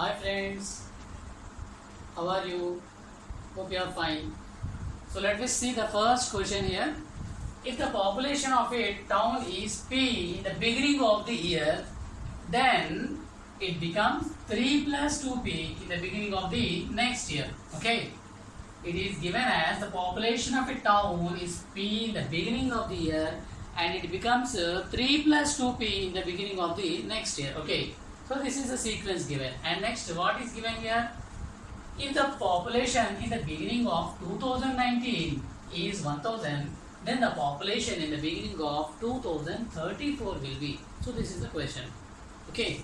Hi friends, how are you? Hope you are fine. So let us see the first question here. If the population of a town is P in the beginning of the year, then it becomes 3 plus 2P in the beginning of the next year. Okay. It is given as the population of a town is P in the beginning of the year and it becomes uh, 3 plus 2P in the beginning of the next year. Okay. So this is the sequence given. And next what is given here? If the population in the beginning of 2019 is 1000, then the population in the beginning of 2034 will be. So this is the question. Okay.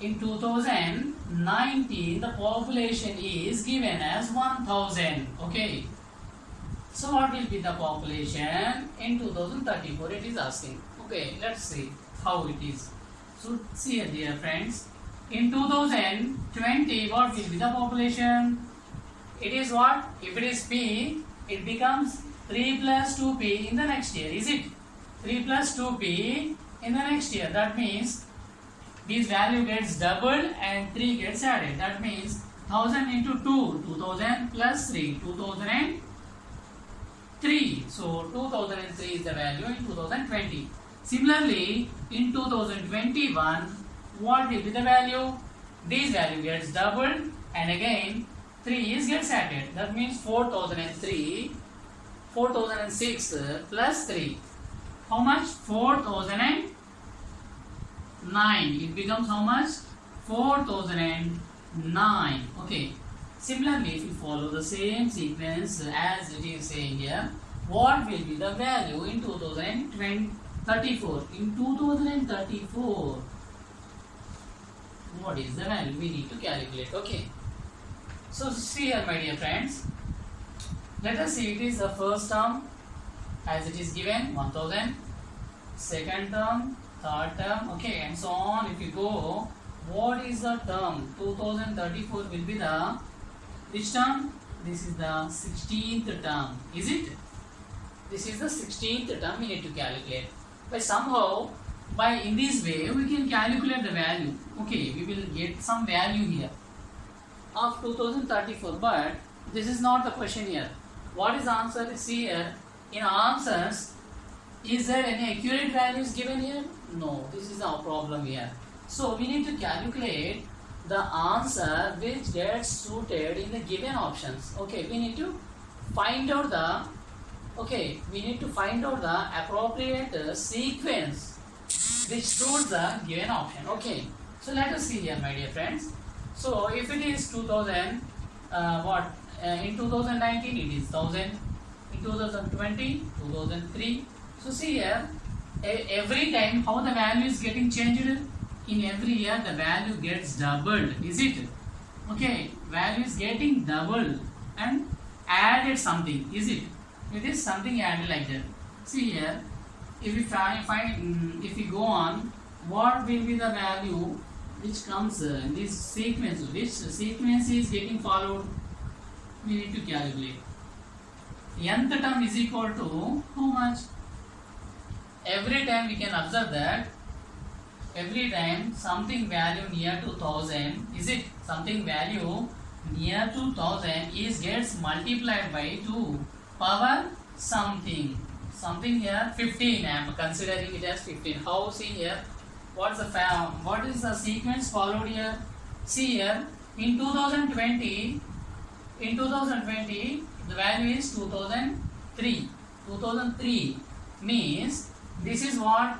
In 2019, the population is given as 1000. Okay. So what will be the population in 2034? It is asking. Okay, let's see how it is. So see here, dear friends. In 2020, what will be the population? It is what? If it is P, it becomes 3 plus 2P in the next year. Is it? 3 plus 2P in the next year. That means this value gets doubled and 3 gets added. That means 1000 into 2, 2000 plus 3, 2003. So 2003 is the value in 2020. Similarly, in 2021, what will be the value? This value gets doubled and again 3 is gets added. That means 4003, 4006 plus 3. How much? 4009. It becomes how much? 4009. Okay. Similarly, if you follow the same sequence as it is saying here, what will be the value in 2034? In 2034, what is the value we need to calculate? Okay. So see here, my dear friends. Let us see it is the first term as it is given 1000, second term, third term, okay, and so on. If you go, what is the term? 2034 will be the which term? This is the 16th term, is it? This is the 16th term we need to calculate. But somehow, by in this way, we can calculate the value. Okay, we will get some value here of 2034. But this is not the question here. What is answer? See here. In answers, is there any accurate values given here? No, this is our problem here. So we need to calculate the answer which gets suited in the given options. Okay, we need to find out the okay, we need to find out the appropriate uh, sequence which suits the given option. Okay, so let us see here, my dear friends. So if it is 2000, uh, what uh, in 2019 it is 1000, in 2020 2003. So see here, every time how the value is getting changed. In every year the value gets doubled. Is it? Okay, value is getting doubled and added something. Is it? It is something added like that. See here, if we find, find mm, if we go on, what will be the value which comes uh, in this sequence? Which sequence is getting followed? We need to calculate. Nth term is equal to how much? Every time we can observe that every time something value near to 1000 is it something value near to 1000 is gets multiplied by 2 power something. Something here 15 i am considering it as 15 how see here what's the what is the sequence followed here? See here in 2020 in 2020 the value is 2003 2003 means this is what?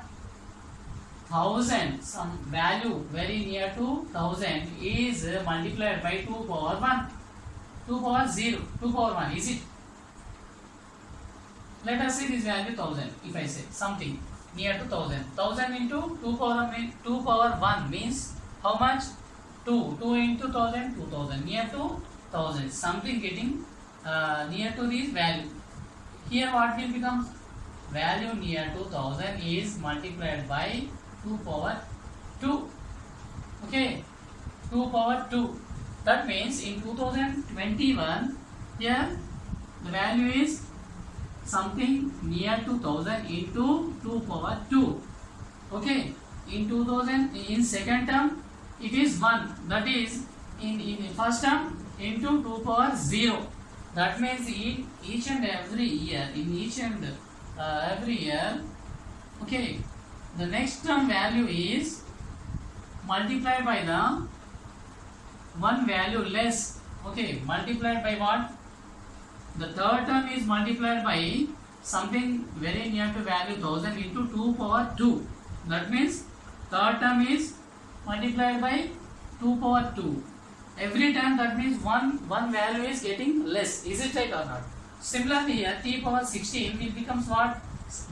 thousand. Some value very near to thousand is multiplied by 2 power 1 2 power 0 2 power 1 is it let us see this value 1000 if i say something near to 1000 1000 into 2 power mean 2 power 1 means how much? 2 2 into 1000 2000 near to 1000 something getting uh, near to this value. Here what will become? Value near to 1000 is multiplied by 2 power 2 okay? 2 power 2 that means in 2021 here the value is something near to 1000 into 2 power 2 okay in 2000 in second term it is 1 that is in in first term into 2 power 0 that means in each and every year in each and uh, every year okay the next term value is multiplied by the one value less. Okay multiplied by what the third term is multiplied by something very near to value 1000 into 2 power 2 that means third term is multiplied by 2 power 2 every time that means one one value is getting less. Is it right or not? Similarly here t power 16 it becomes what?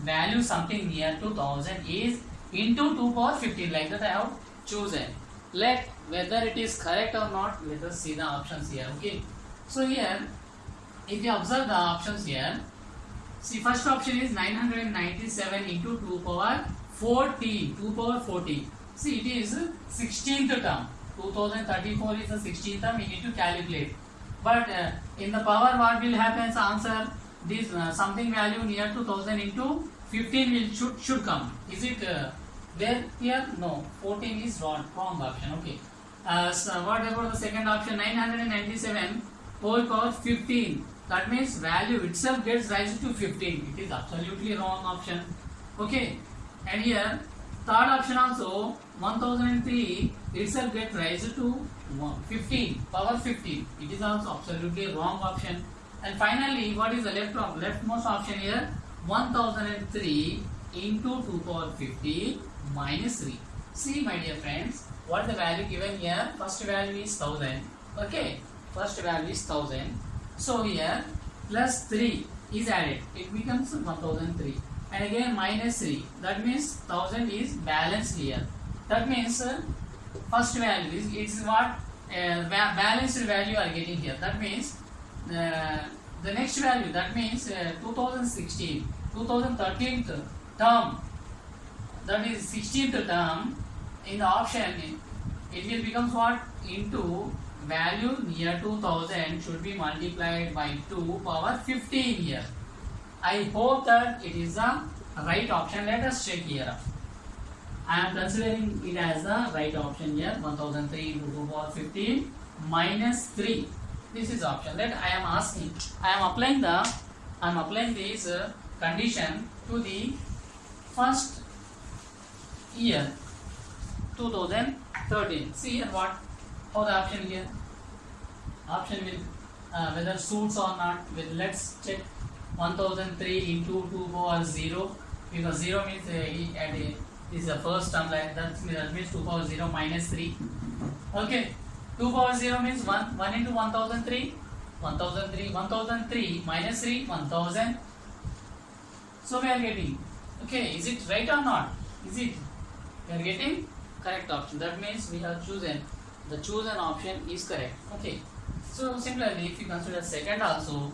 Value something near to 1000 is into 2 power 15 like that I have chosen. Let whether it is correct or not let us see the options here okay? So here if you observe the options here see first option is 997 into 2 power 14 2 power 14 see it is 16th term. 2034 is the 16th term we need to calculate. But uh, in the power what will happen answer this uh, something value near 2000 into 15 will should should come. Is it uh, there here? No. 14 is wrong wrong option. Okay. Uh, so what about the second option? 997 whole power 15 that means value itself gets raised to 15 it is absolutely wrong option. Okay. And here third option also 1003 itself gets raised to 15 power 15 it is also absolutely wrong option. And finally what is the left leftmost option here? 1003 into 2 power 50 minus 3 see my dear friends what the value given here? First value is 1000 okay. First value is 1000 so here plus 3 is added. It becomes 1003 and again minus 3 that means 1000 is balanced here. That means uh, first value is it's what uh, balanced value are getting here. That means uh, the next value that means uh, 2016 2013th term. That is 16th term. In the option it will becomes what? Into value near 2000 should be multiplied by 2 power 15 here. I hope that it is the right option. Let us check here. I am considering it as the right option here. 1003 into 2 power 15 minus 3 this is option that i am asking. I am applying the i am applying this uh, condition to the first year 2013 see here what how the option here. Option will uh, whether suits or not with let's check 1003 into 2 power 0 because 0 means uh, at is the first term like that, that means 2 power 0 minus 3 okay. 2 power 0 means 1 1 into 1003 1003 1003 minus 3 1000 so we are getting okay is it right or not? Is it we are getting? Correct option. That means we have chosen the chosen option is correct. Okay. So similarly if you consider second also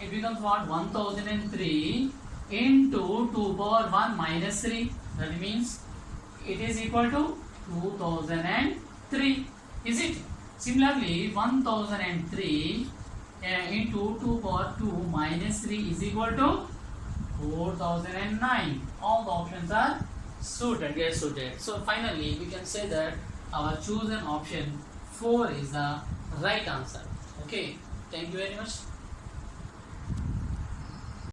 it becomes what? 1003 into 2 power 1 minus 3 that means it is equal to 2003 is it? Similarly 1003 uh, into 2 power 2 minus 3 is equal to 4009 all the options are suited. Get suited. So finally we can say that our chosen option 4 is the right answer. Okay thank you very much